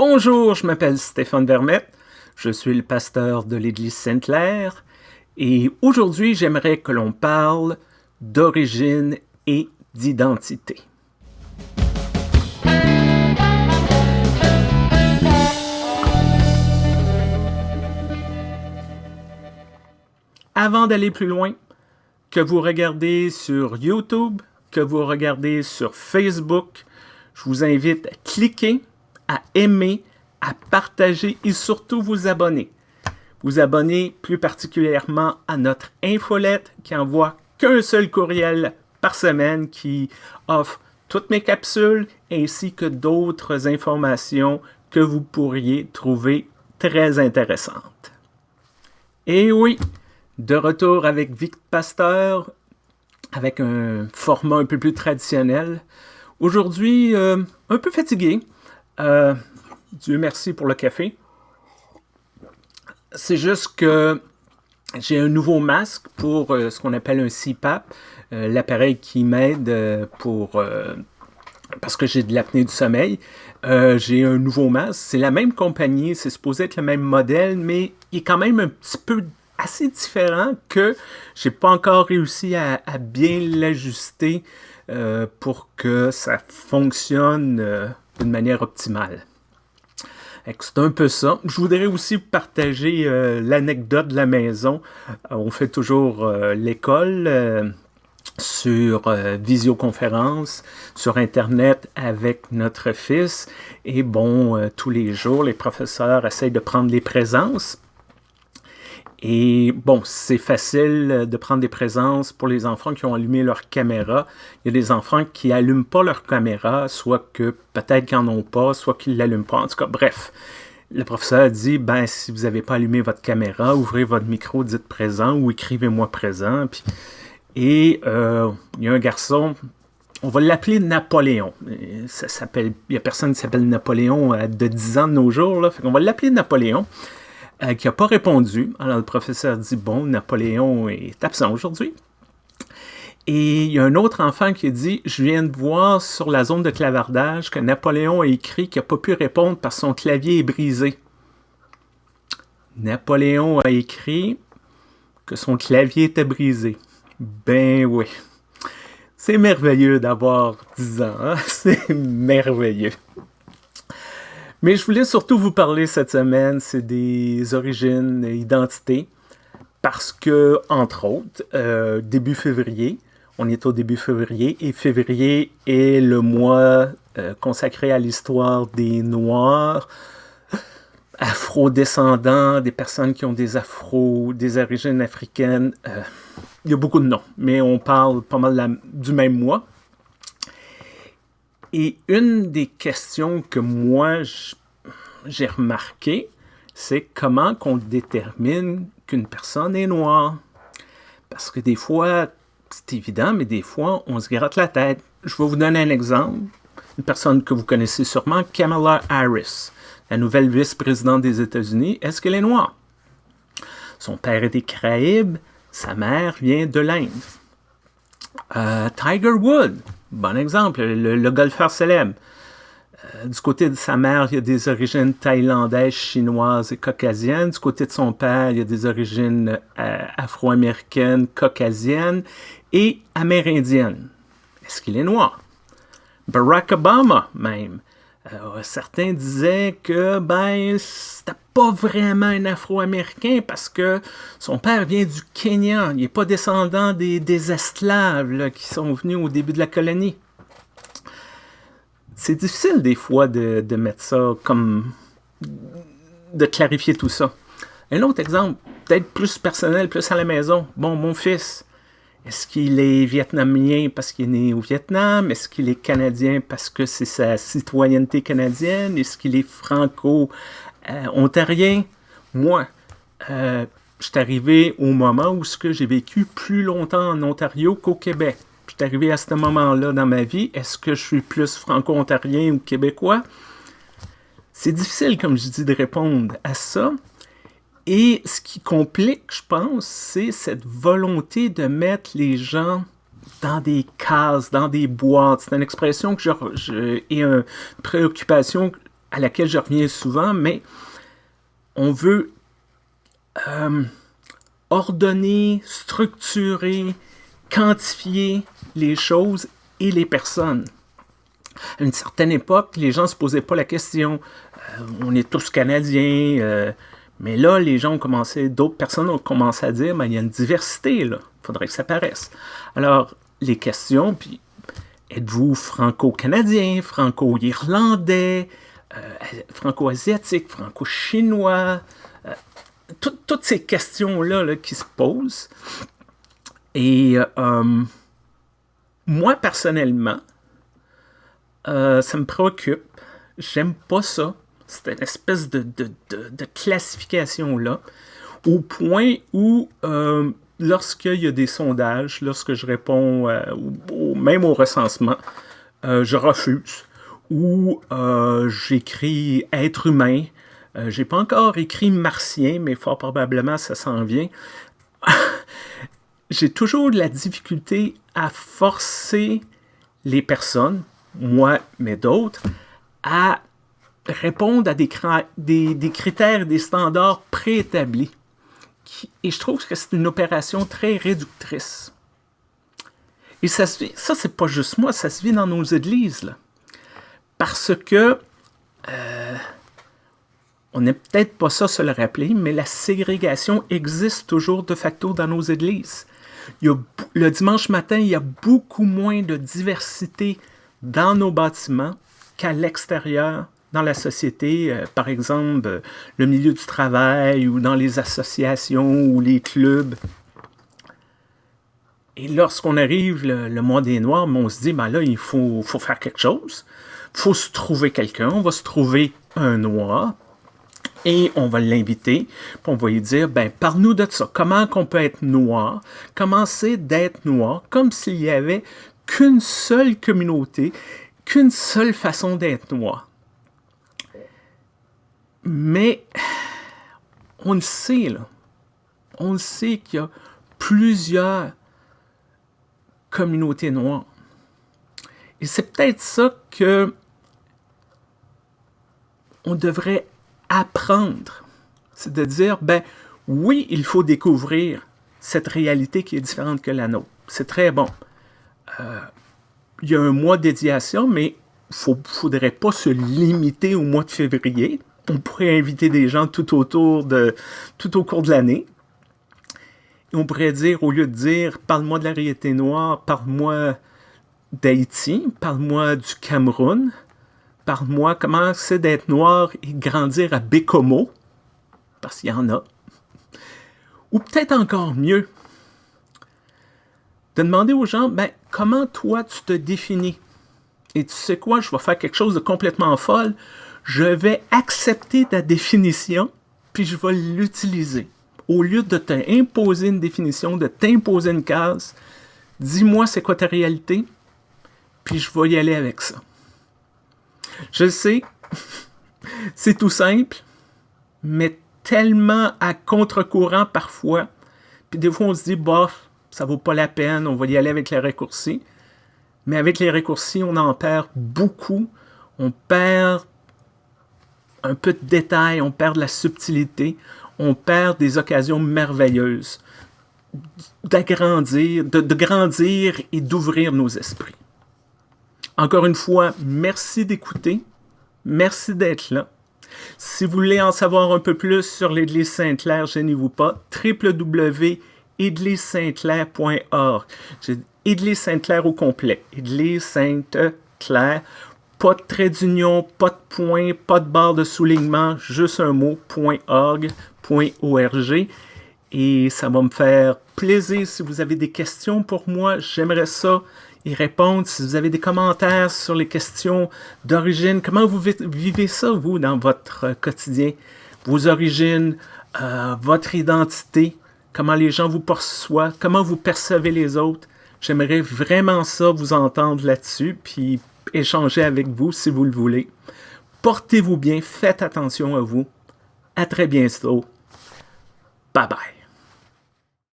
Bonjour, je m'appelle Stéphane Vermette, je suis le pasteur de l'Église Sainte-Claire et aujourd'hui j'aimerais que l'on parle d'origine et d'identité. Avant d'aller plus loin, que vous regardez sur YouTube, que vous regardez sur Facebook, je vous invite à cliquer, à aimer, à partager et surtout vous abonner. Vous abonner plus particulièrement à notre infolette qui envoie qu'un seul courriel par semaine qui offre toutes mes capsules ainsi que d'autres informations que vous pourriez trouver très intéressantes. Et oui, de retour avec Vic Pasteur, avec un format un peu plus traditionnel. Aujourd'hui, euh, un peu fatigué. Euh, Dieu merci pour le café. C'est juste que j'ai un nouveau masque pour euh, ce qu'on appelle un CPAP, l'appareil qui m'aide pour parce que j'ai de l'apnée du sommeil. j'ai un nouveau masque. C'est la même compagnie, c'est supposé être le même modèle, mais il est quand même un petit peu assez différent que j'ai pas encore réussi à, bien l'ajuster euh, pour que ça fonctionne euh, d'une manière optimale. C'est un peu ça. Je voudrais aussi partager euh, l'anecdote de la maison. on fait toujours l'école sur visioconférence, sur Internet avec notre fils. Et bon, tous les jours, les professeurs essayent de prendre les présences et bon, c'est facile de prendre des présences pour les enfants qui ont allumé leur caméra. Il y a des enfants qui n'allument pas leur caméra, soit que peut-être qu'ils n'en ont pas, soit qu'ils ne l'allument pas. En tout cas, bref, le professeur dit, ben, si vous n'avez pas allumé votre caméra, ouvrez votre micro, dites présent ou écrivez-moi présent. et euh, il y a un garçon, on va l'appeler Napoléon. Ça s'appelle, il n'y a personne qui s'appelle Napoléon de 10 ans de nos jours. Là. on va l'appeler Napoléon. Euh, qui n'a pas répondu. Alors le professeur dit, bon, Napoléon est absent aujourd'hui. Et il y a un autre enfant qui dit, je viens de voir sur la zone de clavardage que Napoléon a écrit qu'il n'a pas pu répondre parce que son clavier est brisé. Napoléon a écrit que son clavier était brisé. Ben oui. C'est merveilleux d'avoir 10 ans. Hein? C'est merveilleux. Mais je voulais surtout vous parler cette semaine, c'est des origines, identités, parce que, entre autres, euh, début février, on est au début février, et février est le mois euh, consacré à l'histoire des Noirs, afro-descendants, des personnes qui ont des afro, des origines africaines. Euh, il y a beaucoup de noms, mais on parle pas mal du même mois. Et une des questions que moi, j'ai remarqué, c'est comment qu'on détermine qu'une personne est noire? Parce que des fois, c'est évident, mais des fois, on se gratte la tête. Je vais vous donner un exemple. Une personne que vous connaissez sûrement, Kamala Harris, la nouvelle vice-présidente des États-Unis. Est-ce qu'elle est noire? Son père est des Caraïbes, sa mère vient de l'Inde. Euh, Tiger Wood, Bon exemple, le, golfeur célèbre. Euh, du côté de sa mère, il y a des origines thaïlandaises, chinoises et caucasiennes. Du côté de son père, il y a des origines euh, afro-américaines, caucasiennes et amérindiennes. Est-ce qu'il est noir? Barack Obama, même. Euh, certains disaient que ben c'était pas vraiment un Afro-Américain parce que son père vient du Kenya. Il n'est pas descendant des, esclaves qui sont venus au début de la colonie. C'est difficile des fois de, de, mettre ça comme... de clarifier tout ça. Un autre exemple, peut-être plus personnel, plus à la maison. Bon, mon fils, est-ce qu'il est vietnamien parce qu'il est né au Vietnam? Est-ce qu'il est canadien parce que c'est sa citoyenneté canadienne? Est-ce qu'il est franco-ontarien? Moi, euh, je suis arrivé au moment où j'ai vécu plus longtemps en Ontario qu'au Québec. Je suis arrivé à ce moment-là dans ma vie. Est-ce que je suis plus franco-ontarien ou québécois? C'est difficile, comme je dis, de répondre à ça. Et ce qui complique, je pense, c'est cette volonté de mettre les gens dans des cases, dans des boîtes. C'est une expression que j'ai une préoccupation à laquelle je reviens souvent, mais on veut euh, ordonner, structurer, quantifier les choses et les personnes. À une certaine époque, les gens ne se posaient pas la question euh, on est tous Canadiens, euh, mais là, les gens ont commencé, d'autres personnes ont commencé à dire, ben, il y a une diversité. Il faudrait que ça paraisse. Alors, les questions, puis êtes-vous franco-canadien, franco-irlandais, franco-asiatique, franco-chinois, toutes ces questions-là là, qui se posent. Et moi, personnellement, ça me préoccupe. J'aime pas ça c'est une espèce de, classification-là, au point où, euh, lorsqu'il y a des sondages, lorsque je réponds euh, même au recensement, euh, je refuse. Ou j'écris être humain. J'ai pas encore écrit martien, mais fort probablement ça s'en vient. J'ai toujours de la difficulté à forcer les personnes, moi mais d'autres, à répondent à des, des, critères, des standards préétablis. et je trouve que c'est une opération très réductrice. Et ça, se ça c'est pas juste moi, ça se vit dans nos églises. Là. Parce que, euh, on n'est peut-être pas ça se le rappeler, mais la ségrégation existe toujours de facto dans nos églises. Le dimanche matin, il y a beaucoup moins de diversité dans nos bâtiments qu'à l'extérieur dans la société, euh, par exemple le milieu du travail ou dans les associations ou les clubs. Et lorsqu'on arrive le, mois des Noirs, on se dit, ben là, il faut faire quelque chose. Faut se trouver quelqu'un. On va se trouver un Noir et on va l'inviter. on va lui dire, ben parle-nous de ça. Comment qu'on peut être noir? Comment c'est d'être noir? Comme s'il y avait qu'une seule communauté, qu'une seule façon d'être noir. Mais on le sait, là. On le sait qu'il y a plusieurs communautés noires. Et c'est peut-être ça que on devrait apprendre. C'est de dire, ben oui, il faut découvrir cette réalité qui est différente que la nôtre. C'est très bon. Euh, il y a un mois ça, mais il ne faudrait pas se limiter au mois de février on pourrait inviter des gens tout autour de, tout au cours de l'année. on pourrait dire, au lieu de dire, parle-moi de la réalité noire, parle-moi d'Haïti, parle-moi du Cameroun, parle-moi comment c'est d'être noir et grandir à Bécomo, parce qu'il y en a. Ou peut-être encore mieux, de demander aux gens, ben, comment toi tu te définis? Et tu sais quoi, je vais faire quelque chose de complètement folle je vais accepter ta définition, puis je vais l'utiliser. Au lieu de t'imposer une définition, de t'imposer une case, dis-moi c'est quoi ta réalité, puis je vais y aller avec ça. Je sais, c'est tout simple, mais tellement à contre-courant parfois. Puis des fois, on se dit, bof, ça vaut pas la peine, on va y aller avec les raccourcis. Mais avec les raccourcis, on en perd beaucoup. On perd un peu de détail, on perd de la subtilité, on perd des occasions merveilleuses d'agrandir, de grandir et d'ouvrir nos esprits. Encore une fois, merci d'écouter, merci d'être là. Si vous voulez en savoir un peu plus sur l'Église Sainte-Claire, gênez-vous pas, www.église-sainte-claire.org. Église Sainte-Claire au complet, Église Sainte-Claire pas de trait d'union, pas de point, pas de barre de soulignement, juste un mot, .org, .org. Et ça va me faire plaisir si vous avez des questions pour moi. J'aimerais ça y répondre. Si vous avez des commentaires sur les questions d'origine, comment vous vivez ça, vous, dans votre quotidien? Vos origines, euh, votre identité, comment les gens vous perçoivent, comment vous percevez les autres. J'aimerais vraiment ça vous entendre là-dessus. Puis échanger avec vous si vous le voulez. Portez-vous bien, faites attention à vous. À très bientôt. Bye bye.